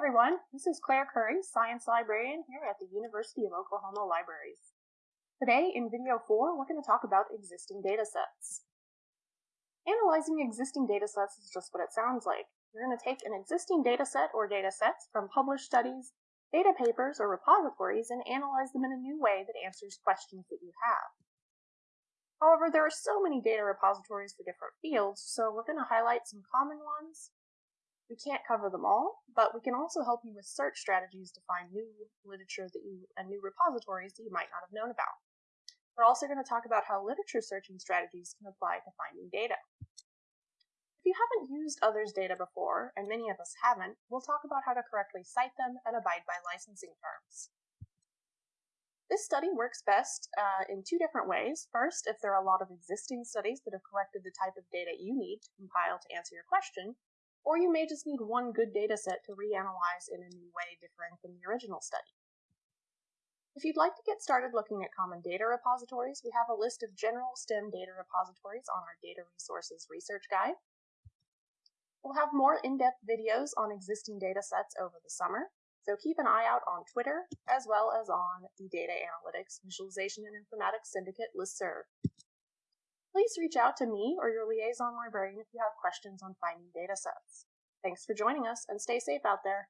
everyone, this is Claire Curry, Science Librarian here at the University of Oklahoma Libraries. Today in video 4, we're going to talk about existing datasets. Analyzing existing datasets is just what it sounds like. You're going to take an existing dataset or datasets from published studies, data papers, or repositories and analyze them in a new way that answers questions that you have. However, there are so many data repositories for different fields, so we're going to highlight some common ones we can't cover them all, but we can also help you with search strategies to find new literature that you and new repositories that you might not have known about. We're also going to talk about how literature searching strategies can apply to finding data. If you haven't used others' data before, and many of us haven't, we'll talk about how to correctly cite them and abide by licensing terms. This study works best uh, in two different ways. First, if there are a lot of existing studies that have collected the type of data you need to compile to answer your question, or you may just need one good dataset to reanalyze in a new way differing from the original study. If you'd like to get started looking at common data repositories, we have a list of general STEM data repositories on our Data Resources Research Guide. We'll have more in-depth videos on existing datasets over the summer, so keep an eye out on Twitter, as well as on the Data Analytics Visualization and Informatics Syndicate listserv. Please reach out to me or your liaison librarian if you have questions on finding datasets. Thanks for joining us and stay safe out there.